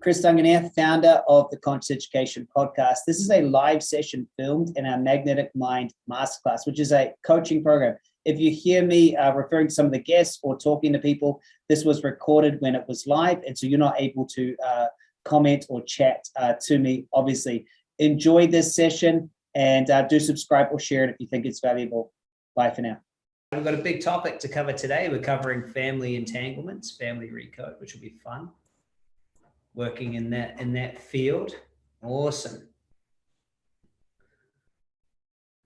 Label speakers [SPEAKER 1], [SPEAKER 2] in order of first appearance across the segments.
[SPEAKER 1] Chris Duncan here, founder of the Conscious Education Podcast. This is a live session filmed in our Magnetic Mind Masterclass, which is a coaching program. If you hear me uh, referring to some of the guests or talking to people, this was recorded when it was live, and so you're not able to uh, comment or chat uh, to me, obviously. Enjoy this session and uh, do subscribe or share it if you think it's valuable. Bye for now. We've got a big topic to cover today. We're covering family entanglements, family recode, which will be fun working in that in that field. Awesome.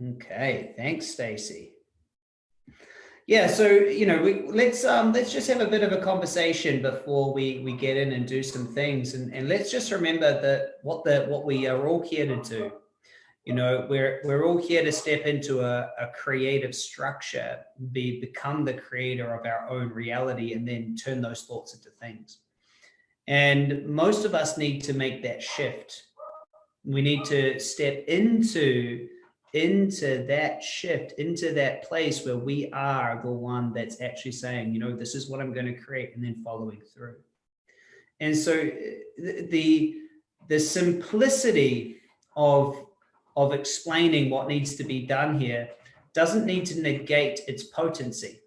[SPEAKER 1] Okay, thanks, Stacy. Yeah, so you know, we let's um let's just have a bit of a conversation before we we get in and do some things, and and let's just remember that what the what we are all here to do. You know, we're we're all here to step into a, a creative structure, be become the creator of our own reality, and then turn those thoughts into things. And most of us need to make that shift. We need to step into, into that shift, into that place where we are the one that's actually saying, you know, this is what I'm going to create and then following through. And so the, the simplicity of, of explaining what needs to be done here doesn't need to negate its potency.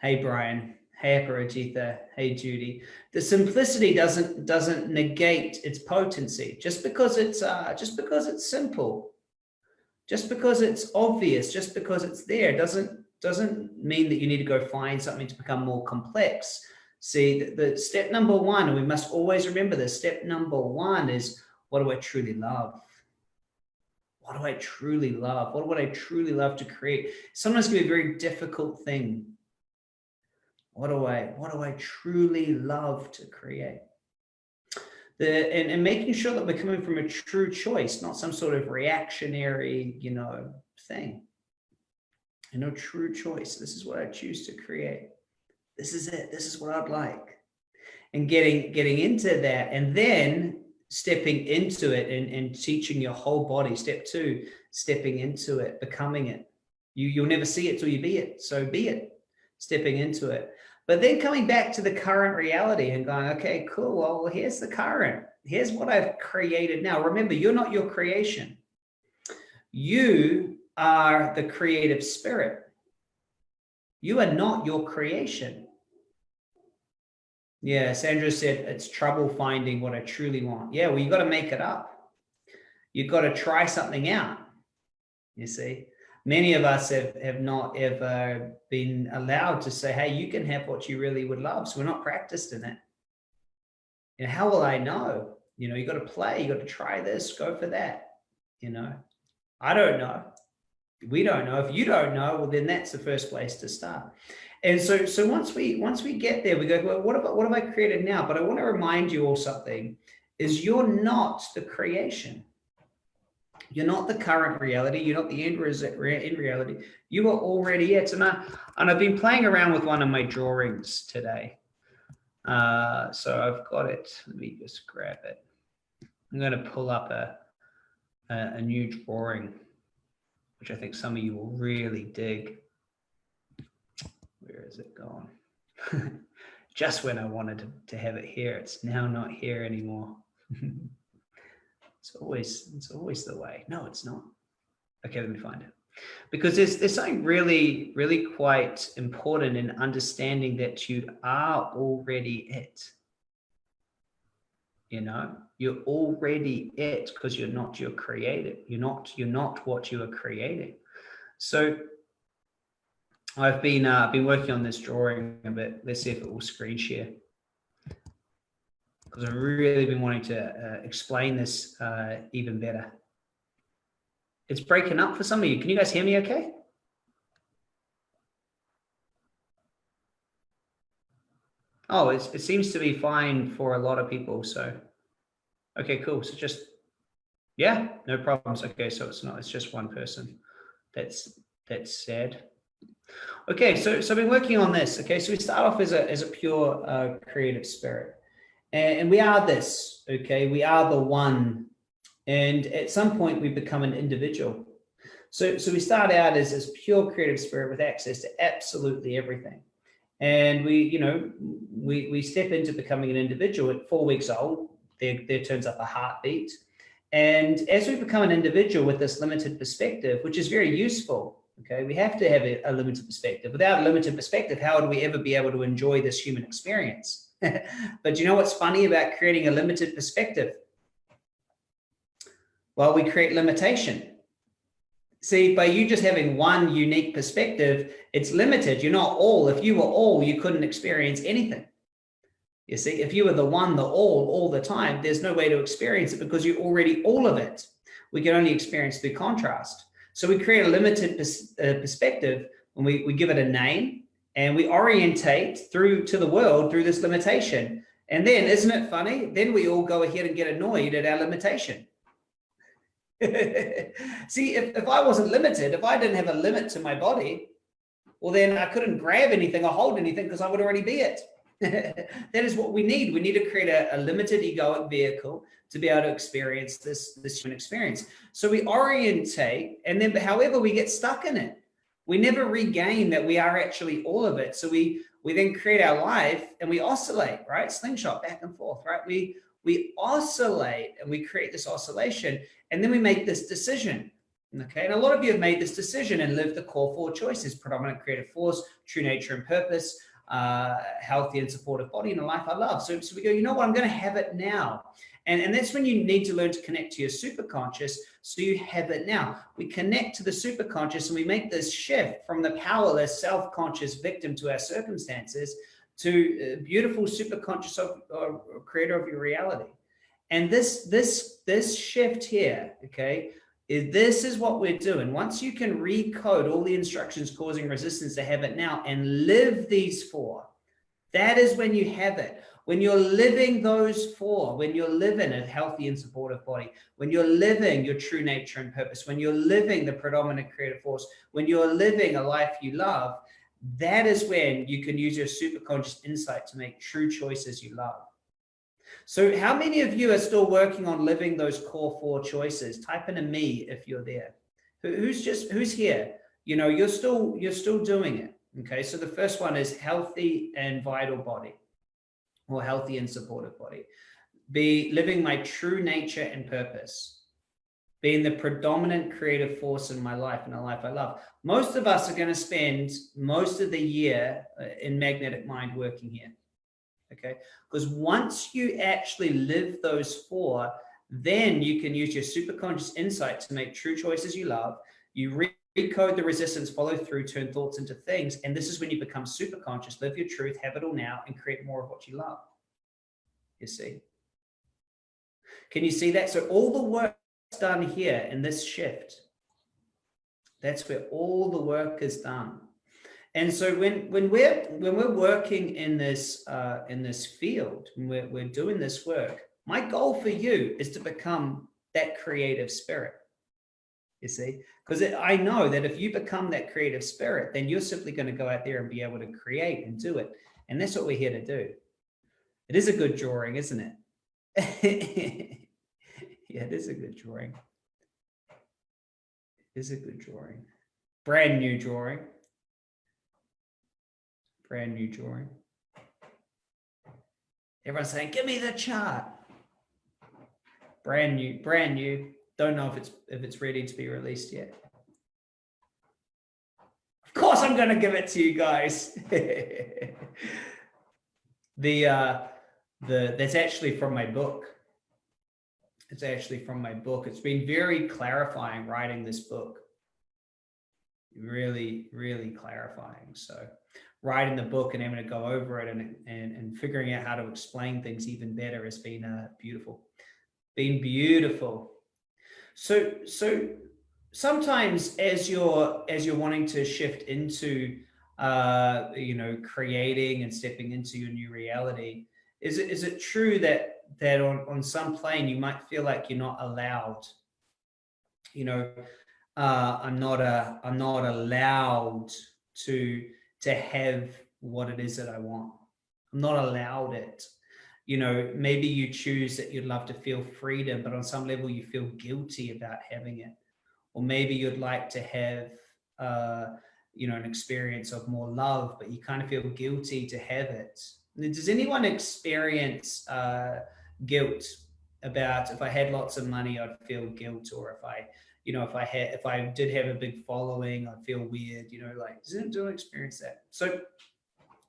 [SPEAKER 1] Hey, Brian. Hey, Aparajitha. Hey, Judy. The simplicity doesn't doesn't negate its potency just because it's uh, just because it's simple, just because it's obvious, just because it's there doesn't doesn't mean that you need to go find something to become more complex. See, the, the step number one, and we must always remember this. Step number one is what do I truly love? What do I truly love? What would I truly love to create? Sometimes it can be a very difficult thing what do I, what do I truly love to create? The, and, and making sure that we're coming from a true choice, not some sort of reactionary, you know, thing. You know, true choice. This is what I choose to create. This is it. This is what I'd like. And getting, getting into that and then stepping into it and, and teaching your whole body. Step two, stepping into it, becoming it. You, you'll never see it till you be it. So be it, stepping into it. But then coming back to the current reality and going, okay, cool. Well, here's the current. Here's what I've created now. Remember, you're not your creation. You are the creative spirit. You are not your creation. Yeah, Sandra said it's trouble finding what I truly want. Yeah, well, you got to make it up. You've got to try something out. You see, many of us have, have not ever been allowed to say, hey, you can have what you really would love. So we're not practiced in it. And how will I know? You know, you got to play, you got to try this, go for that. You know, I don't know. We don't know. If you don't know, well, then that's the first place to start. And so, so once we once we get there, we go, well, what about what have I created now? But I want to remind you all something: is you're not the creation. You're not the current reality. You're not the end, result in reality. You are already it. And, I, and I've been playing around with one of my drawings today. Uh, so I've got it. Let me just grab it. I'm going to pull up a, a, a new drawing, which I think some of you will really dig. Where is it gone? Just when I wanted to, to have it here, it's now not here anymore. It's always, it's always the way. No, it's not. Okay, let me find it. Because there's, there's something really, really quite important in understanding that you are already it. You know, you're already it because you're not your creative. You're not, you're not what you are creating. So I've been, uh, been working on this drawing a bit. Let's see if it will screen share because I've really been wanting to uh, explain this uh, even better. It's breaking up for some of you. Can you guys hear me okay? Oh, it seems to be fine for a lot of people. So, okay, cool. So just, yeah, no problems. Okay, so it's not, it's just one person that's, that's sad. Okay, so, so I've been working on this. Okay, so we start off as a, as a pure uh, creative spirit. And we are this, okay? We are the one. And at some point we become an individual. So, so we start out as this pure creative spirit with access to absolutely everything. And we, you know, we, we step into becoming an individual at four weeks old, there, there turns up a heartbeat. And as we become an individual with this limited perspective, which is very useful, okay, we have to have a, a limited perspective. Without a limited perspective, how would we ever be able to enjoy this human experience? but you know what's funny about creating a limited perspective? Well, we create limitation. See, by you just having one unique perspective, it's limited. You're not all. If you were all, you couldn't experience anything. You see, if you were the one, the all, all the time, there's no way to experience it because you're already all of it. We can only experience through contrast. So we create a limited pers uh, perspective when we, we give it a name and we orientate through to the world through this limitation. And then, isn't it funny? Then we all go ahead and get annoyed at our limitation. See, if, if I wasn't limited, if I didn't have a limit to my body, well, then I couldn't grab anything or hold anything because I would already be it. that is what we need. We need to create a, a, limited egoic vehicle to be able to experience this, this human experience. So we orientate and then however we get stuck in it, we never regain that we are actually all of it. So we, we then create our life and we oscillate, right? Slingshot back and forth, right? We, we oscillate and we create this oscillation and then we make this decision. Okay, and a lot of you have made this decision and lived the core four choices, predominant creative force, true nature and purpose, uh, healthy and supportive body and a life I love. So, so we go, you know what, I'm going to have it now. And, and that's when you need to learn to connect to your superconscious so you have it now. We connect to the superconscious and we make this shift from the powerless, self-conscious victim to our circumstances to beautiful superconscious of, uh, creator of your reality. And this, this, this shift here, okay, is this is what we're doing. Once you can recode all the instructions causing resistance to have it now and live these four, that is when you have it. When you're living those four, when you're living a healthy and supportive body, when you're living your true nature and purpose, when you're living the predominant creative force, when you're living a life you love, that is when you can use your superconscious insight to make true choices you love. So how many of you are still working on living those core four choices? Type in a me if you're there. Who's just, who's here? You know, you're still, you're still doing it. Okay. So the first one is healthy and vital body or healthy and supportive body. Be living my true nature and purpose being the predominant creative force in my life and a life I love. Most of us are going to spend most of the year uh, in magnetic mind working here okay? Because once you actually live those four, then you can use your superconscious insight to make true choices you love. You recode the resistance, follow through, turn thoughts into things. And this is when you become super conscious, live your truth, have it all now, and create more of what you love. You see? Can you see that? So all the work done here in this shift, that's where all the work is done. And so when when we're when we're working in this uh, in this field, we're we're doing this work. My goal for you is to become that creative spirit. You see, because I know that if you become that creative spirit, then you're simply going to go out there and be able to create and do it. And that's what we're here to do. It is a good drawing, isn't it? yeah, it is a good drawing. It is a good drawing. Brand new drawing brand new drawing. Everyone's saying, give me the chart. Brand new, brand new. Don't know if it's if it's ready to be released yet. Of course, I'm going to give it to you guys. the uh, the that's actually from my book. It's actually from my book. It's been very clarifying writing this book. Really, really clarifying. So writing the book and having to go over it and, and, and figuring out how to explain things even better has been uh, beautiful, been beautiful. So, so sometimes as you're, as you're wanting to shift into, uh, you know, creating and stepping into your new reality, is it, is it true that, that on, on some plane you might feel like you're not allowed, you know, uh, I'm not a, I'm not allowed to, to have what it is that I want. I'm not allowed it. You know, maybe you choose that you'd love to feel freedom, but on some level you feel guilty about having it. Or maybe you'd like to have uh, you know, an experience of more love, but you kind of feel guilty to have it. Does anyone experience uh, guilt about if I had lots of money, I'd feel guilt, or if I, you know, if I had, if I did have a big following, I'd feel weird, you know, like, does anyone experience that? So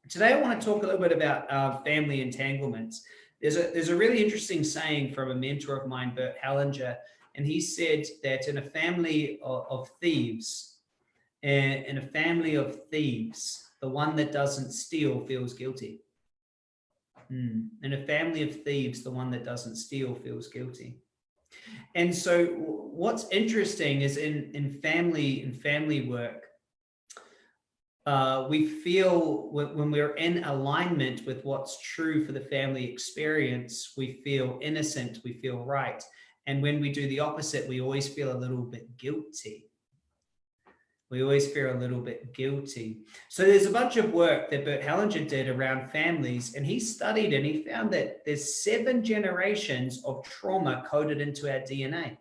[SPEAKER 1] today I want to talk a little bit about uh, family entanglements. There's a, there's a really interesting saying from a mentor of mine, Bert Hellinger, and he said that in a family of, of thieves, in a family of thieves, the one that doesn't steal feels guilty. Mm. In a family of thieves, the one that doesn't steal feels guilty. And so what's interesting is in, in family in family work, uh, we feel when we're in alignment with what's true for the family experience, we feel innocent, we feel right. And when we do the opposite, we always feel a little bit guilty we always feel a little bit guilty. So there's a bunch of work that Bert Hellinger did around families, and he studied and he found that there's seven generations of trauma coded into our DNA.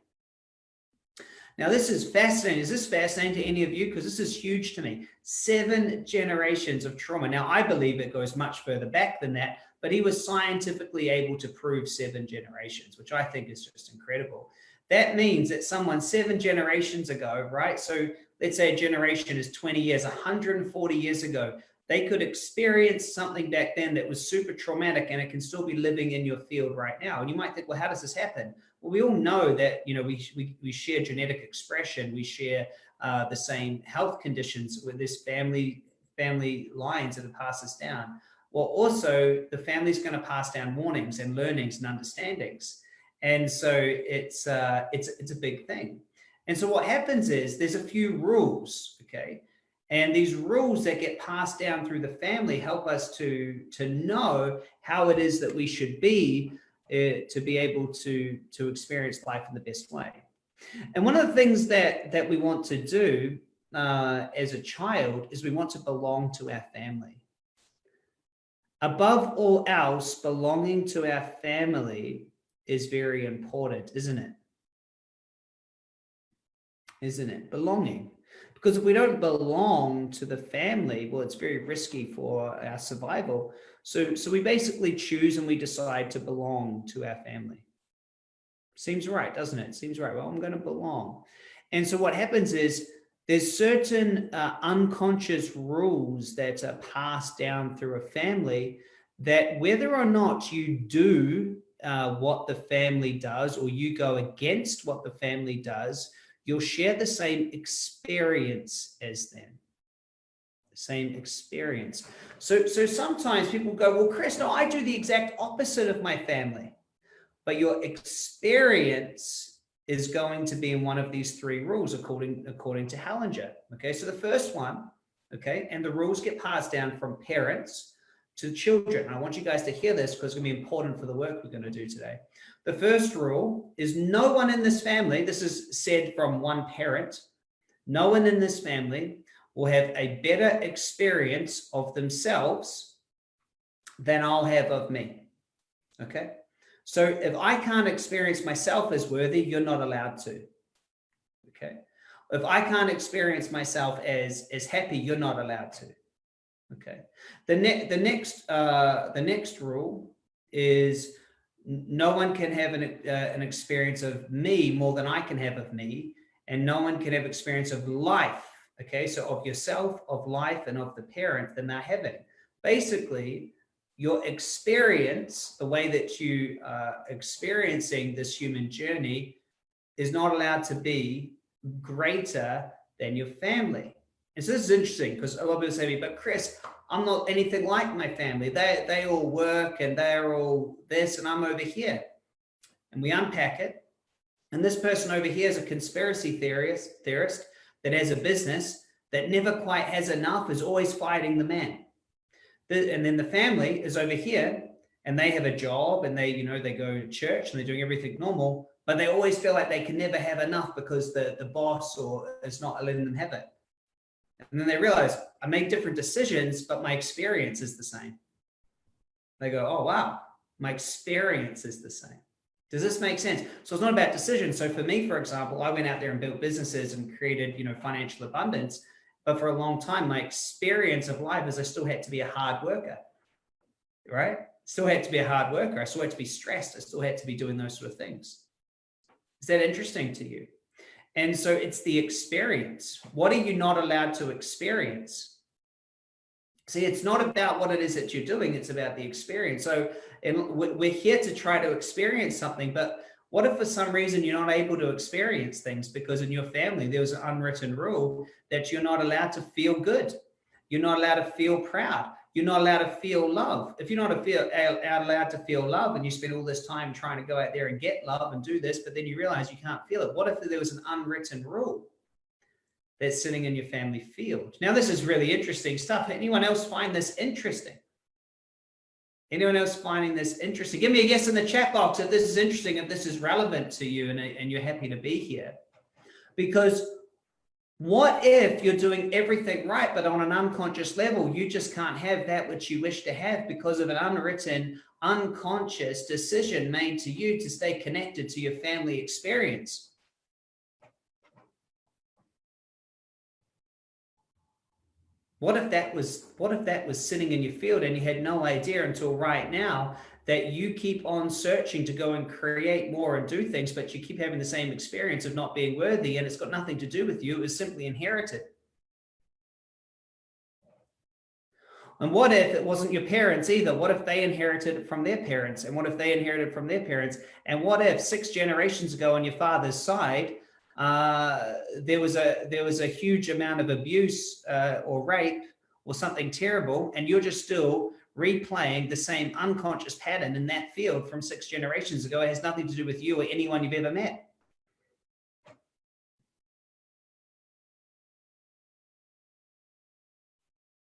[SPEAKER 1] Now, this is fascinating. Is this fascinating to any of you? Because this is huge to me. Seven generations of trauma. Now, I believe it goes much further back than that, but he was scientifically able to prove seven generations, which I think is just incredible. That means that someone seven generations ago, right? So let's say a generation is 20 years, 140 years ago, they could experience something back then that was super traumatic and it can still be living in your field right now. And you might think, well, how does this happen? Well, we all know that, you know, we, we, we share genetic expression, we share uh, the same health conditions with this family, family lines that have passed us down. Well, also the family's going to pass down warnings and learnings and understandings. And so it's, uh, it's, it's a big thing. And so what happens is there's a few rules, okay? And these rules that get passed down through the family help us to, to know how it is that we should be uh, to be able to, to experience life in the best way. And one of the things that, that we want to do uh, as a child is we want to belong to our family. Above all else, belonging to our family is very important, isn't it? isn't it? Belonging. Because if we don't belong to the family, well, it's very risky for our survival. So, so we basically choose and we decide to belong to our family. Seems right, doesn't it? Seems right. Well, I'm going to belong. And so what happens is there's certain uh, unconscious rules that are passed down through a family that whether or not you do uh, what the family does or you go against what the family does, you'll share the same experience as them. The same experience. So so sometimes people go well chris no i do the exact opposite of my family. But your experience is going to be in one of these three rules according according to Hellinger. okay so the first one okay and the rules get passed down from parents to children. I want you guys to hear this because it's going to be important for the work we're going to do today. The first rule is no one in this family, this is said from one parent, no one in this family will have a better experience of themselves than I'll have of me. Okay. So if I can't experience myself as worthy, you're not allowed to. Okay. If I can't experience myself as, as happy, you're not allowed to. Okay. The next, the next, uh, the next rule is no one can have an, uh, an experience of me more than I can have of me, and no one can have experience of life. Okay, so of yourself, of life, and of the parent than they're having. Basically, your experience, the way that you are experiencing this human journey, is not allowed to be greater than your family. And so this is interesting because a lot of people say to me, but Chris, I'm not anything like my family. They, they all work and they're all this and I'm over here. And we unpack it. And this person over here is a conspiracy theorist, theorist that has a business that never quite has enough, is always fighting the man. The, and then the family is over here and they have a job and they, you know, they go to church and they're doing everything normal, but they always feel like they can never have enough because the, the boss or is not letting them have it. And then they realize I make different decisions, but my experience is the same. They go, oh, wow, my experience is the same. Does this make sense? So it's not about decisions. So for me, for example, I went out there and built businesses and created, you know, financial abundance. But for a long time, my experience of life is I still had to be a hard worker, right? Still had to be a hard worker. I still had to be stressed. I still had to be doing those sort of things. Is that interesting to you? And so it's the experience. What are you not allowed to experience? See, it's not about what it is that you're doing. It's about the experience. So and we're here to try to experience something, but what if for some reason you're not able to experience things because in your family, there was an unwritten rule that you're not allowed to feel good. You're not allowed to feel proud. You're not allowed to feel love. If you're not feel, allowed to feel love and you spend all this time trying to go out there and get love and do this, but then you realize you can't feel it. What if there was an unwritten rule that's sitting in your family field? Now, this is really interesting stuff. Anyone else find this interesting? Anyone else finding this interesting? Give me a guess in the chat box if this is interesting, if this is relevant to you and, and you're happy to be here. Because what if you're doing everything right, but on an unconscious level, you just can't have that which you wish to have because of an unwritten, unconscious decision made to you to stay connected to your family experience? What if that was what if that was sitting in your field and you had no idea until right now that you keep on searching to go and create more and do things, but you keep having the same experience of not being worthy and it's got nothing to do with you. It was simply inherited. And what if it wasn't your parents either? What if they inherited it from their parents? And what if they inherited from their parents? And what if six generations ago on your father's side, uh, there was a there was a huge amount of abuse uh, or rape or something terrible, and you're just still replaying the same unconscious pattern in that field from six generations ago. It has nothing to do with you or anyone you've ever met.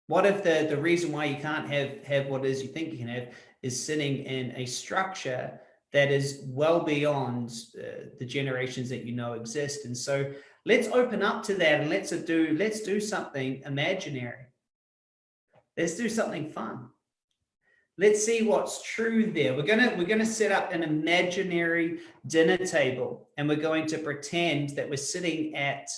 [SPEAKER 1] What if the, the reason why you can't have, have what is you think you can have is sitting in a structure that is well beyond uh, the generations that you know exist. And so let's open up to that and let's do, let's do something imaginary. Let's do something fun. Let's see what's true there. We're gonna we're gonna set up an imaginary dinner table, and we're going to pretend that we're sitting at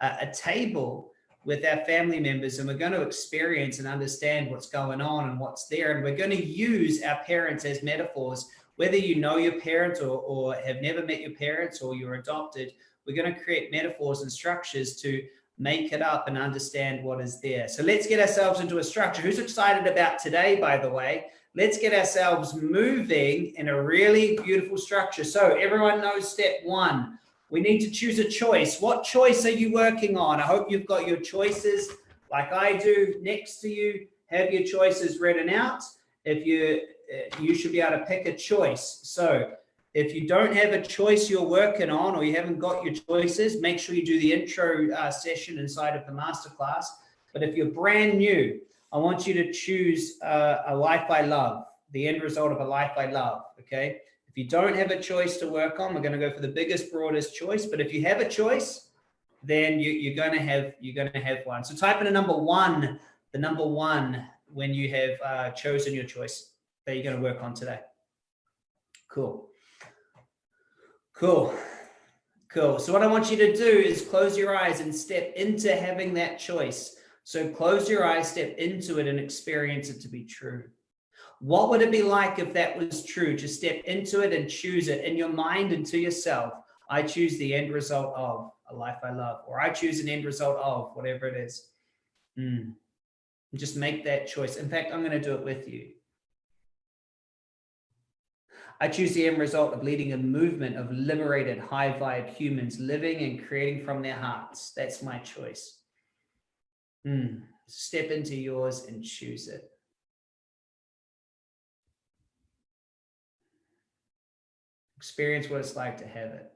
[SPEAKER 1] a, a table with our family members, and we're going to experience and understand what's going on and what's there. And we're going to use our parents as metaphors, whether you know your parents or, or have never met your parents or you're adopted. We're going to create metaphors and structures to make it up and understand what is there. So let's get ourselves into a structure. Who's excited about today, by the way? Let's get ourselves moving in a really beautiful structure. So everyone knows step one, we need to choose a choice. What choice are you working on? I hope you've got your choices like I do next to you. Have your choices written out. If you, uh, you should be able to pick a choice. So if you don't have a choice you're working on or you haven't got your choices, make sure you do the intro uh, session inside of the masterclass. But if you're brand new, I want you to choose a life I love, the end result of a life I love, okay? If you don't have a choice to work on, we're gonna go for the biggest, broadest choice, but if you have a choice, then you, are gonna have you're gonna have one. So type in a number one, the number one when you have uh, chosen your choice that you're gonna work on today. Cool. Cool. Cool. So what I want you to do is close your eyes and step into having that choice. So close your eyes, step into it and experience it to be true. What would it be like if that was true? To step into it and choose it in your mind and to yourself. I choose the end result of a life I love, or I choose an end result of whatever it is. Mm. Just make that choice. In fact, I'm going to do it with you. I choose the end result of leading a movement of liberated, high vibe humans living and creating from their hearts. That's my choice. Mm. Step into yours and choose it. Experience what it's like to have it.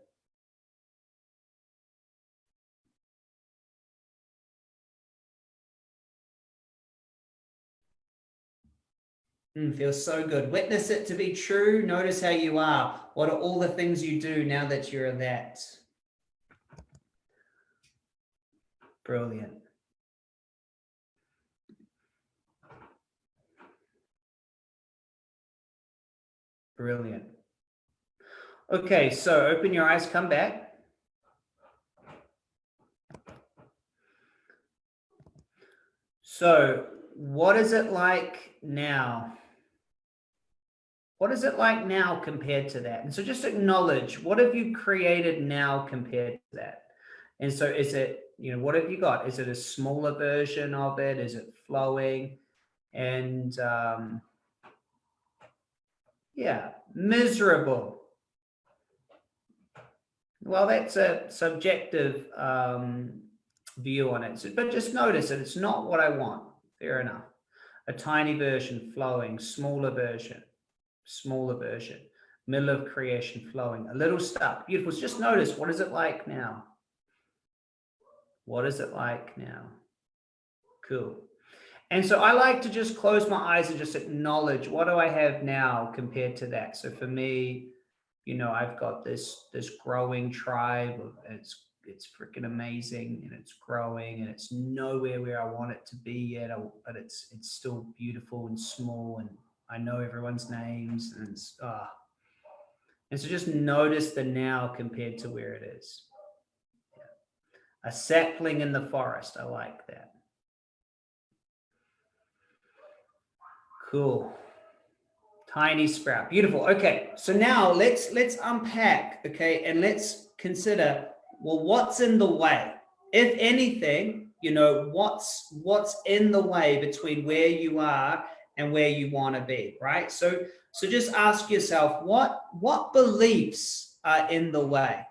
[SPEAKER 1] Mm, feels so good. Witness it to be true. Notice how you are. What are all the things you do now that you're that? Brilliant. Brilliant. Okay, so open your eyes, come back. So what is it like now? What is it like now compared to that? And so just acknowledge, what have you created now compared to that? And so is it, you know, what have you got? Is it a smaller version of it? Is it flowing? And um, yeah, miserable. Well, that's a subjective um, view on it. But just notice that it's not what I want. Fair enough. A tiny version flowing, smaller version, smaller version, middle of creation flowing, a little stuck. Beautiful. Just notice, what is it like now? What is it like now? Cool. And so I like to just close my eyes and just acknowledge what do I have now compared to that. So for me, you know, I've got this this growing tribe of it's it's freaking amazing and it's growing and it's nowhere where I want it to be yet, but it's it's still beautiful and small and I know everyone's names and it's ah. And so just notice the now compared to where it is. Yeah. A sapling in the forest. I like that. Cool. Tiny sprout. Beautiful. Okay. So now let's let's unpack, okay, and let's consider well what's in the way? If anything, you know, what's what's in the way between where you are and where you want to be, right? So so just ask yourself what what beliefs are in the way?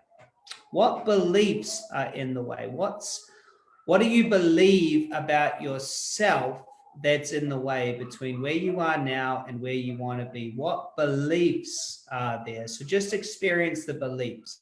[SPEAKER 1] What beliefs are in the way? What's what do you believe about yourself that's in the way between where you are now and where you want to be? What beliefs are there? So just experience the beliefs.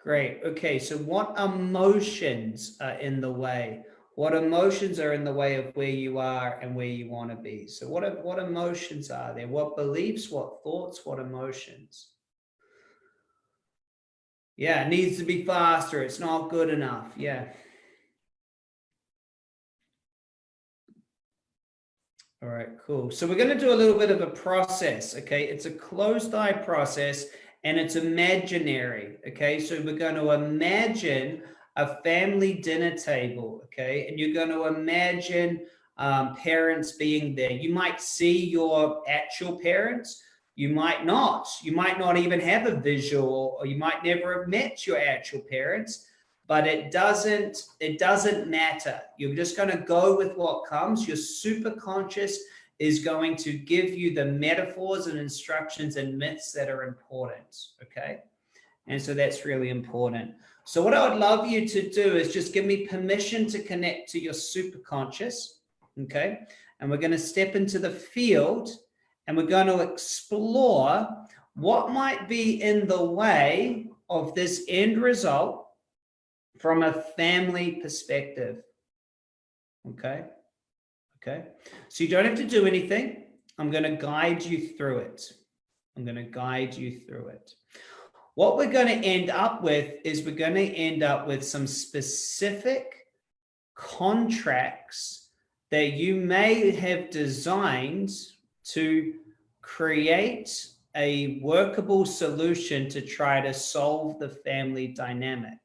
[SPEAKER 1] Great. Okay. So what emotions are in the way? What emotions are in the way of where you are and where you want to be? So what, what emotions are there? What beliefs, what thoughts, what emotions? Yeah, it needs to be faster. It's not good enough. Yeah. All right, cool. So we're going to do a little bit of a process. Okay. It's a closed eye process and it's imaginary. Okay, so we're going to imagine a family dinner table. Okay, and you're going to imagine um, parents being there. You might see your actual parents. You might not. You might not even have a visual, or you might never have met your actual parents. But it doesn't. It doesn't matter. You're just going to go with what comes. You're super conscious is going to give you the metaphors and instructions and myths that are important, okay? And so that's really important. So what I would love you to do is just give me permission to connect to your superconscious, okay? And we're going to step into the field and we're going to explore what might be in the way of this end result from a family perspective, okay? Okay, so you don't have to do anything. I'm going to guide you through it. I'm going to guide you through it. What we're going to end up with is we're going to end up with some specific contracts that you may have designed to create a workable solution to try to solve the family dynamic.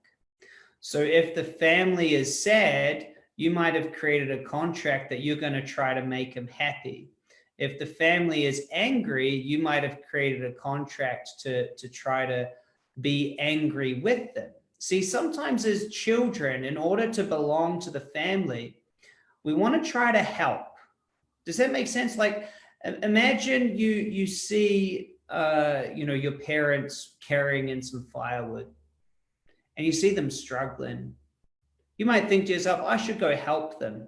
[SPEAKER 1] So if the family is sad, you might have created a contract that you're going to try to make them happy. If the family is angry, you might have created a contract to, to try to be angry with them. See, sometimes as children, in order to belong to the family, we want to try to help. Does that make sense? Like, imagine you, you see, uh, you know, your parents carrying in some firewood and you see them struggling you might think to yourself, I should go help them.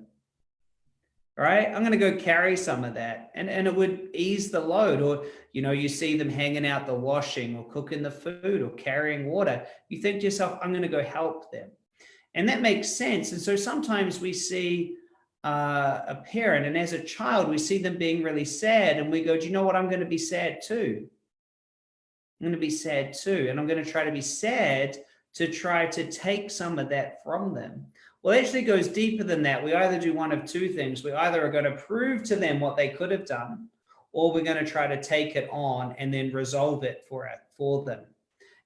[SPEAKER 1] Right? I'm going to go carry some of that and, and it would ease the load. Or, you know, you see them hanging out the washing or cooking the food or carrying water. You think to yourself, I'm going to go help them. And that makes sense. And so sometimes we see uh, a parent and as a child, we see them being really sad and we go, do you know what? I'm going to be sad too. I'm going to be sad too. And I'm going to try to be sad to try to take some of that from them. Well, it actually goes deeper than that. We either do one of two things. We either are going to prove to them what they could have done, or we're going to try to take it on and then resolve it for it for them.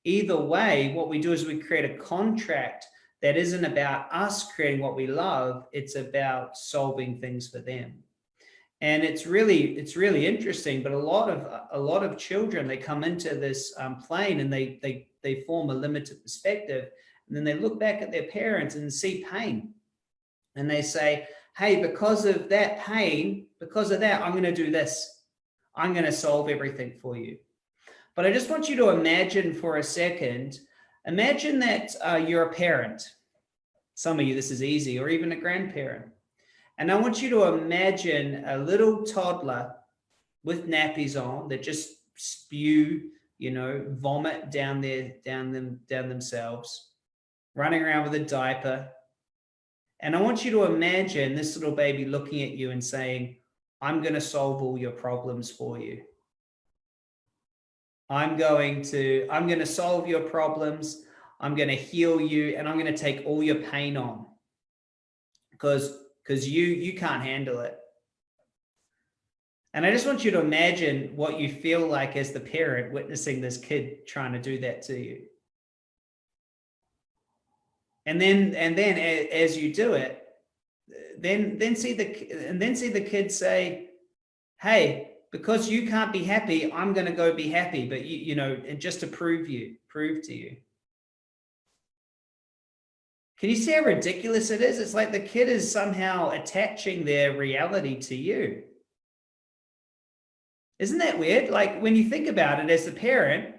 [SPEAKER 1] Either way, what we do is we create a contract that isn't about us creating what we love. It's about solving things for them. And it's really, it's really interesting, but a lot of, a lot of children, they come into this um, plane and they, they, they form a limited perspective. And then they look back at their parents and see pain. And they say, hey, because of that pain, because of that, I'm going to do this. I'm going to solve everything for you. But I just want you to imagine for a second, imagine that uh, you're a parent. Some of you, this is easy, or even a grandparent. And I want you to imagine a little toddler with nappies on that just spew, you know, vomit down their, down them, down themselves, running around with a diaper. And I want you to imagine this little baby looking at you and saying, I'm going to solve all your problems for you. I'm going to, I'm going to solve your problems. I'm going to heal you and I'm going to take all your pain on because, because you, you can't handle it. And I just want you to imagine what you feel like as the parent witnessing this kid trying to do that to you. And then, and then as you do it, then, then see the, and then see the kid say, Hey, because you can't be happy, I'm going to go be happy. But you, you know, and just to prove you, prove to you. Can you see how ridiculous it is? It's like the kid is somehow attaching their reality to you. Isn't that weird? Like when you think about it as a parent,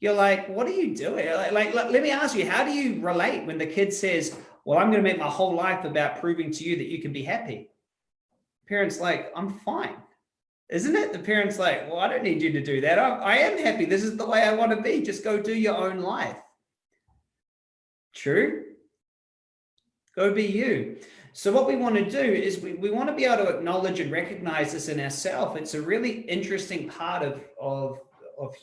[SPEAKER 1] you're like, what are you doing? Like, like, let me ask you, how do you relate when the kid says, well, I'm going to make my whole life about proving to you that you can be happy. Parents like, I'm fine. Isn't it? The parents like, well, I don't need you to do that. I, I am happy. This is the way I want to be. Just go do your own life. True. Go be you. So what we want to do is we, we want to be able to acknowledge and recognize this in ourselves. It's a really interesting part of, of, of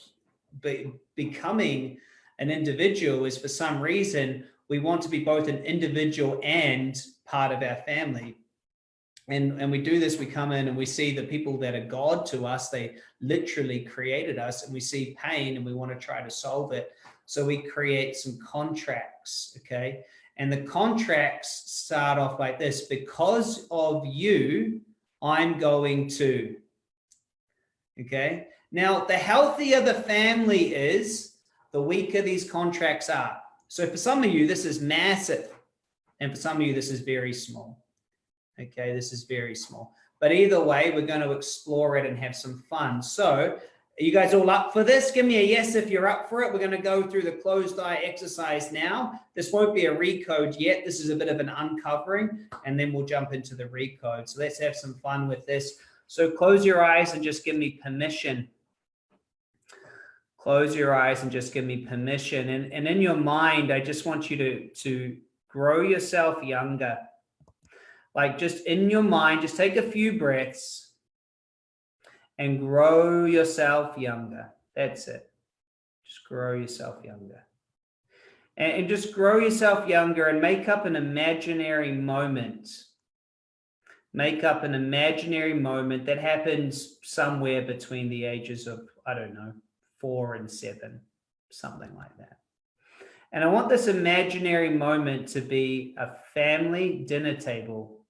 [SPEAKER 1] be, becoming an individual is for some reason, we want to be both an individual and part of our family. And, and we do this, we come in and we see the people that are God to us, they literally created us and we see pain and we want to try to solve it. So we create some contracts, okay? And the contracts start off like this, because of you, I'm going to, okay? Now, the healthier the family is, the weaker these contracts are. So for some of you, this is massive. And for some of you, this is very small. Okay, this is very small. But either way, we're going to explore it and have some fun. So are you guys all up for this? Give me a yes if you're up for it. We're going to go through the closed eye exercise now. This won't be a recode yet. This is a bit of an uncovering, and then we'll jump into the recode. So let's have some fun with this. So close your eyes and just give me permission. Close your eyes and just give me permission. And, and in your mind, I just want you to, to grow yourself younger like just in your mind, just take a few breaths and grow yourself younger. That's it. Just grow yourself younger. And, and just grow yourself younger and make up an imaginary moment. Make up an imaginary moment that happens somewhere between the ages of, I don't know, four and seven, something like that. And I want this imaginary moment to be a family dinner table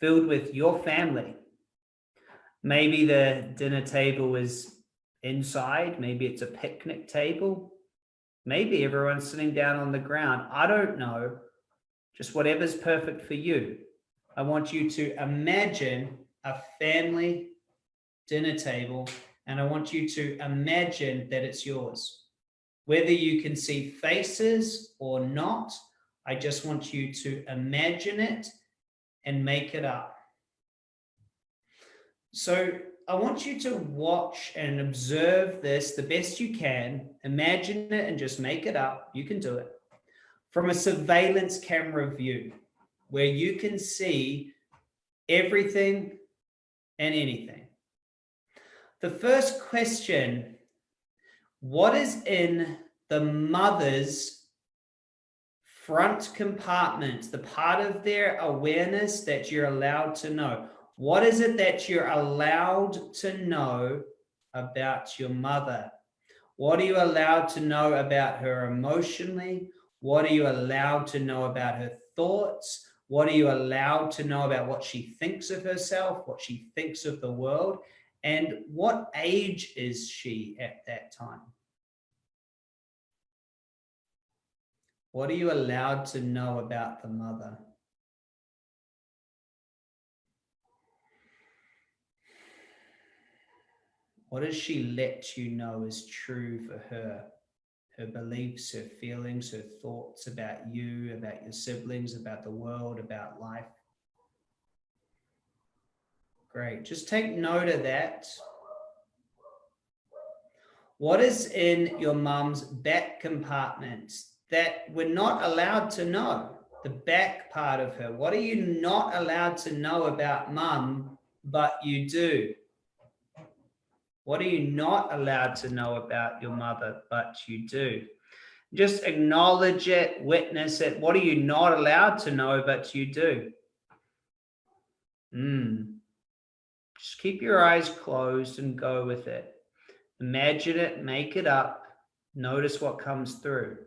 [SPEAKER 1] filled with your family. Maybe the dinner table is inside. Maybe it's a picnic table. Maybe everyone's sitting down on the ground. I don't know. Just whatever's perfect for you. I want you to imagine a family dinner table and I want you to imagine that it's yours. Whether you can see faces or not, I just want you to imagine it and make it up. So I want you to watch and observe this the best you can, imagine it and just make it up. You can do it from a surveillance camera view. where you can see everything and anything. The first question, what is in the mother's front compartment, the part of their awareness that you're allowed to know? What is it that you're allowed to know about your mother? What are you allowed to know about her emotionally? What are you allowed to know about her thoughts? What are you allowed to know about what she thinks of herself, what she thinks of the world? And what age is she at that time? What are you allowed to know about the mother? What does she let you know is true for her? her beliefs, her feelings, her thoughts about you, about your siblings, about the world, about life. Great. Just take note of that. What is in your mum's back compartment that we're not allowed to know? The back part of her. What are you not allowed to know about mum, but you do? What are you not allowed to know about your mother, but you do? Just acknowledge it, witness it. What are you not allowed to know, but you do? Mm. Just keep your eyes closed and go with it. Imagine it, make it up. Notice what comes through.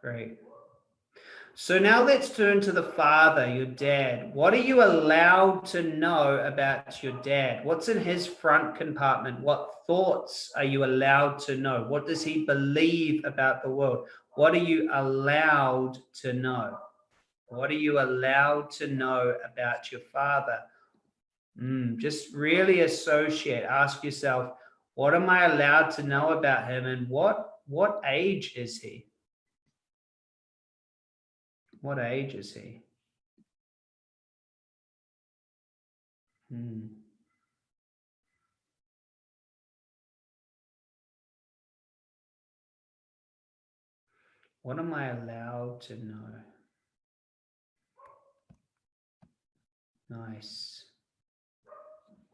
[SPEAKER 1] Great. So now let's turn to the father, your dad. What are you allowed to know about your dad? What's in his front compartment? What thoughts are you allowed to know? What does he believe about the world? What are you allowed to know? What are you allowed to know about your father? Mm, just really associate, ask yourself, what am I allowed to know about him and what, what age is he? What age is he? Hmm. What am I allowed to know? Nice.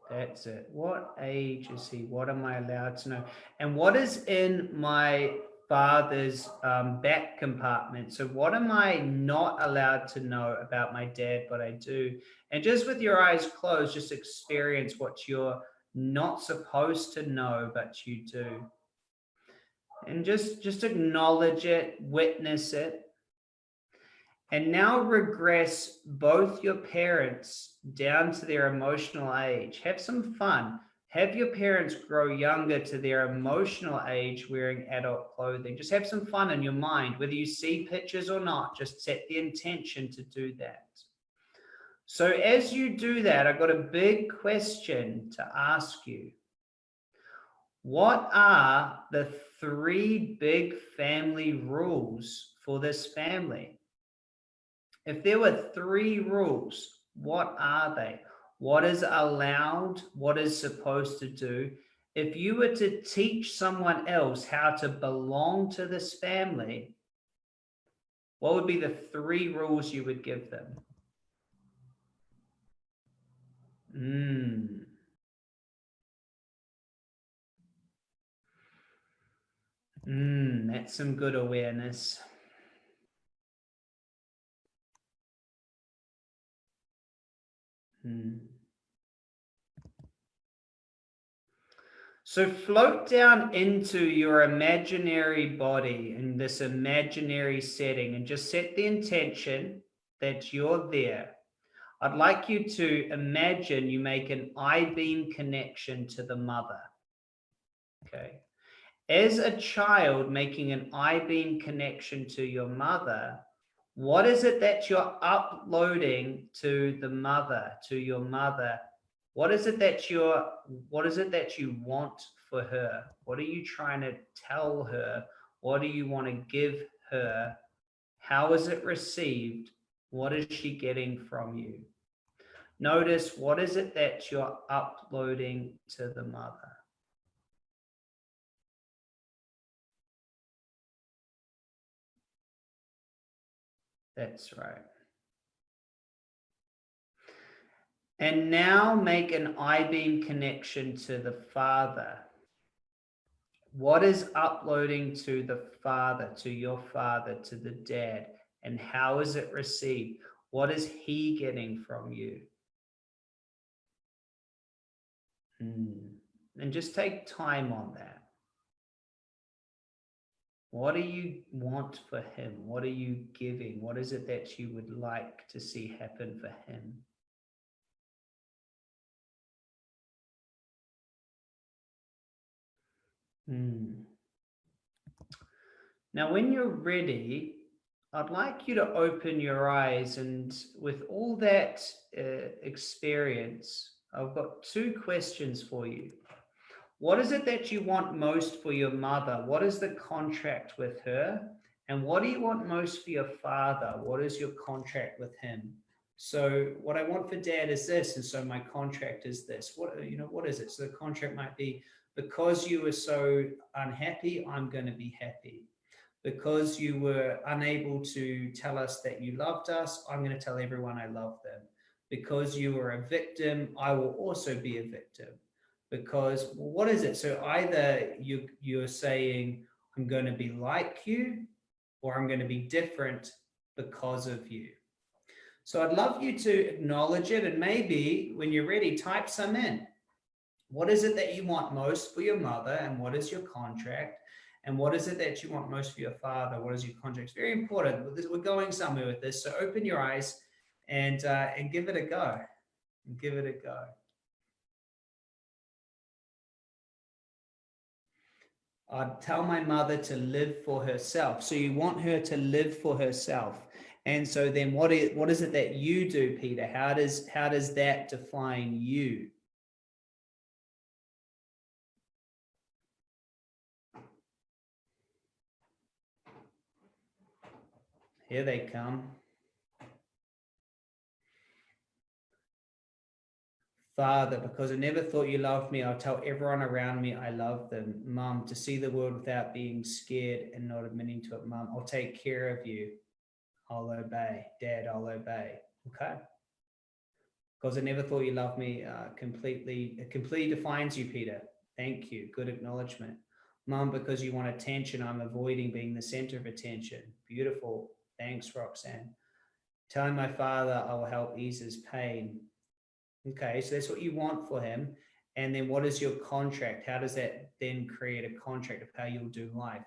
[SPEAKER 1] That's it. What age is he? What am I allowed to know? And what is in my father's um, back compartment. So what am I not allowed to know about my dad, but I do? And just with your eyes closed, just experience what you're not supposed to know, but you do. And just, just acknowledge it, witness it. And now regress both your parents down to their emotional age. Have some fun. Have your parents grow younger to their emotional age wearing adult clothing. Just have some fun in your mind, whether you see pictures or not, just set the intention to do that. So as you do that, I've got a big question to ask you. What are the three big family rules for this family? If there were three rules, what are they? What is allowed, what is supposed to do. If you were to teach someone else how to belong to this family, what would be the three rules you would give them? Mm. Mm, that's some good awareness. Hmm. So float down into your imaginary body in this imaginary setting and just set the intention that you're there. I'd like you to imagine you make an I-beam connection to the mother. Okay. As a child making an I-beam connection to your mother, what is it that you're uploading to the mother, to your mother? What is it that you're, what is it that you want for her? What are you trying to tell her? What do you want to give her? How is it received? What is she getting from you? Notice what is it that you're uploading to the mother? That's right. And now make an I-beam connection to the Father. What is uploading to the Father, to your Father, to the Dad? And how is it received? What is He getting from you? Hmm. And just take time on that. What do you want for him? What are you giving? What is it that you would like to see happen for him? Hmm. Now, when you're ready, I'd like you to open your eyes and with all that uh, experience, I've got two questions for you. What is it that you want most for your mother? What is the contract with her? And what do you want most for your father? What is your contract with him? So what I want for dad is this. And so my contract is this. What, you know, what is it? So the contract might be because you were so unhappy, I'm going to be happy. Because you were unable to tell us that you loved us, I'm going to tell everyone I love them. Because you were a victim, I will also be a victim because what is it? So either you, you're saying, I'm going to be like you, or I'm going to be different because of you. So I'd love you to acknowledge it and maybe when you're ready, type some in. What is it that you want most for your mother and what is your contract? And what is it that you want most for your father? What is your contract? It's very important. We're going somewhere with this. So open your eyes and, uh, and give it a go. Give it a go. I'd tell my mother to live for herself. So you want her to live for herself. And so then what is, what is it that you do, Peter? How does, how does that define you? Here they come. Father, because I never thought you loved me, I'll tell everyone around me I love them. Mum, to see the world without being scared and not admitting to it. Mum, I'll take care of you. I'll obey. Dad, I'll obey. Okay? Because I never thought you loved me uh, completely. It completely defines you, Peter. Thank you. Good acknowledgement. Mum, because you want attention, I'm avoiding being the center of attention. Beautiful. Thanks, Roxanne. Telling my father I will help ease his pain. Okay, so that's what you want for him. And then what is your contract? How does that then create a contract of how you'll do life?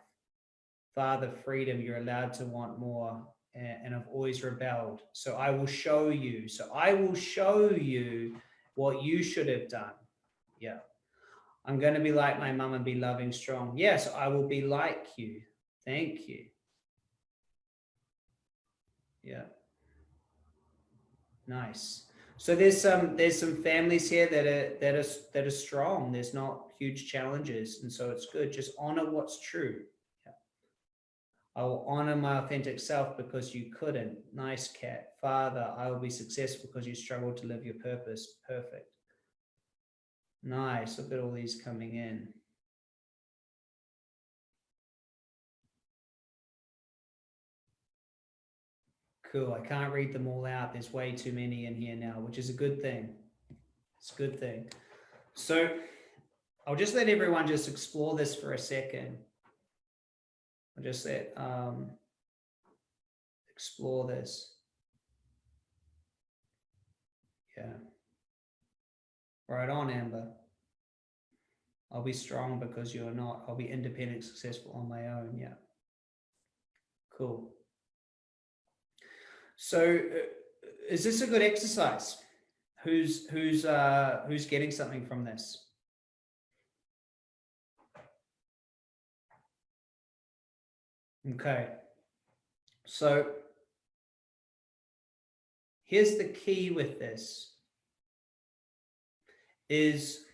[SPEAKER 1] Father, freedom, you're allowed to want more. And I've always rebelled. So I will show you. So I will show you what you should have done. Yeah. I'm going to be like my mom and be loving, strong. Yes, I will be like you. Thank you. Yeah. Nice. So there's some there's some families here that are that are that are strong. There's not huge challenges, and so it's good. Just honor what's true. I will honor my authentic self because you couldn't. Nice cat. Father, I will be successful because you struggled to live your purpose. Perfect. Nice. Look at all these coming in. Cool. I can't read them all out. There's way too many in here now, which is a good thing. It's a good thing. So I'll just let everyone just explore this for a second. I'll just let um, explore this. Yeah. Right on, Amber. I'll be strong because you're not. I'll be independent, successful on my own. Yeah. Cool. So uh, is this a good exercise? Who's, who's, uh, who's getting something from this? Okay. So here's the key with this is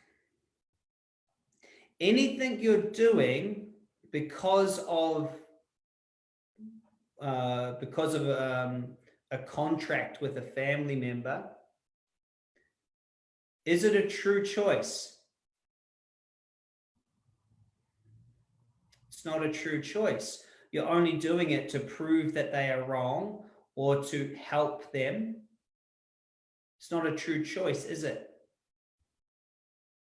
[SPEAKER 1] anything you're doing because of uh, because of um, a contract with a family member, is it a true choice? It's not a true choice. You're only doing it to prove that they are wrong or to help them, it's not a true choice, is it?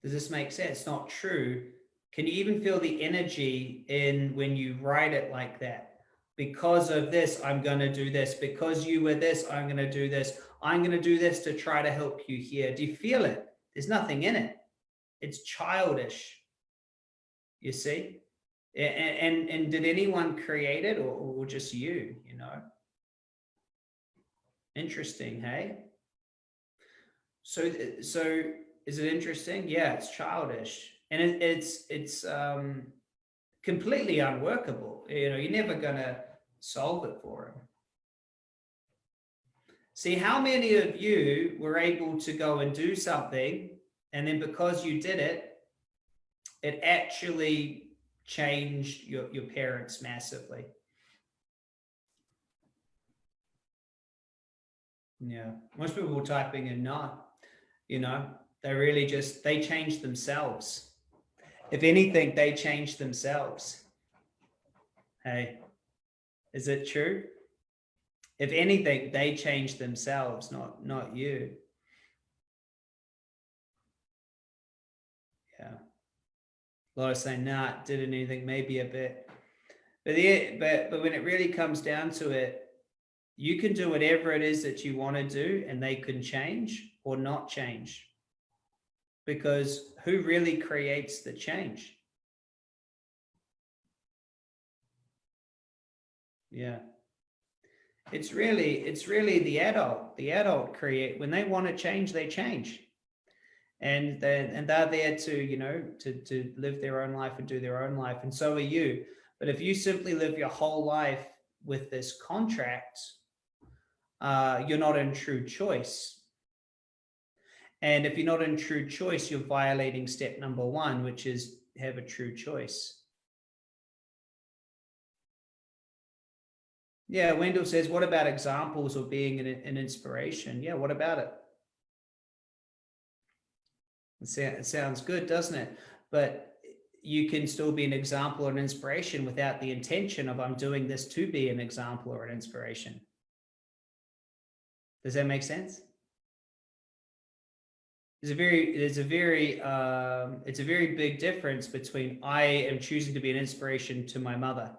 [SPEAKER 1] Does this make sense? It's not true. Can you even feel the energy in when you write it like that? Because of this, I'm going to do this. Because you were this, I'm going to do this. I'm going to do this to try to help you here. Do you feel it? There's nothing in it. It's childish. You see? And, and, and did anyone create it or, or just you, you know? Interesting, hey? So, so is it interesting? Yeah, it's childish. And it, it's, it's um, completely unworkable. You know, you're never going to solve it for him. See, how many of you were able to go and do something, and then because you did it, it actually changed your, your parents massively? Yeah, most people were typing in not, you know, they really just, they changed themselves. If anything, they changed themselves. Hey, is it true? If anything, they change themselves, not, not you. Yeah. A lot of saying, nah, didn't anything, maybe a bit. But, the, but, but when it really comes down to it, you can do whatever it is that you want to do and they can change or not change. Because who really creates the change? Yeah. It's really, it's really the adult. The adult create, when they want to change, they change. And they and they're there to, you know, to, to live their own life and do their own life. And so are you. But if you simply live your whole life with this contract, uh, you're not in true choice. And if you're not in true choice, you're violating step number one, which is have a true choice. Yeah, Wendell says, what about examples of being an, an inspiration? Yeah, what about it? It sounds good, doesn't it? But you can still be an example or an inspiration without the intention of I'm doing this to be an example or an inspiration. Does that make sense? It's a very, it's a very, um, it's a very big difference between I am choosing to be an inspiration to my mother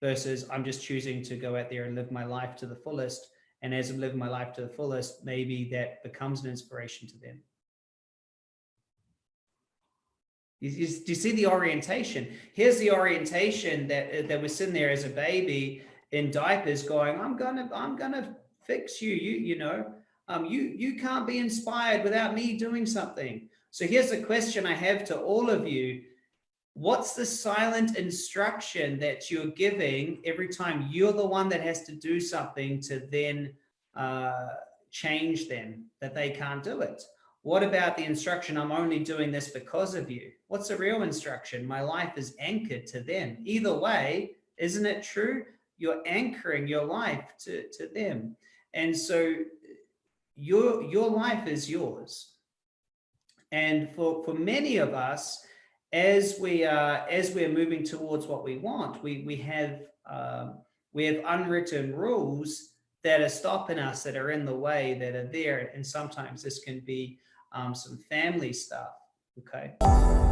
[SPEAKER 1] versus I'm just choosing to go out there and live my life to the fullest. And as I'm living my life to the fullest, maybe that becomes an inspiration to them. Do you see the orientation? Here's the orientation that that was sitting there as a baby in diapers, going, "I'm gonna, I'm gonna fix you. You, you know, um, you you can't be inspired without me doing something." So here's a question I have to all of you: what's the silent instruction that you're giving every time you're the one that has to do something to then uh, change them, that they can't do it? What about the instruction, I'm only doing this because of you? What's the real instruction? My life is anchored to them. Either way, isn't it true? You're anchoring your life to, to them. And so your, your life is yours. And for, for many of us, as we are as we're moving towards what we want, we we have um, we have unwritten rules that are stopping us, that are in the way, that are there, and sometimes this can be um, some family stuff. Okay.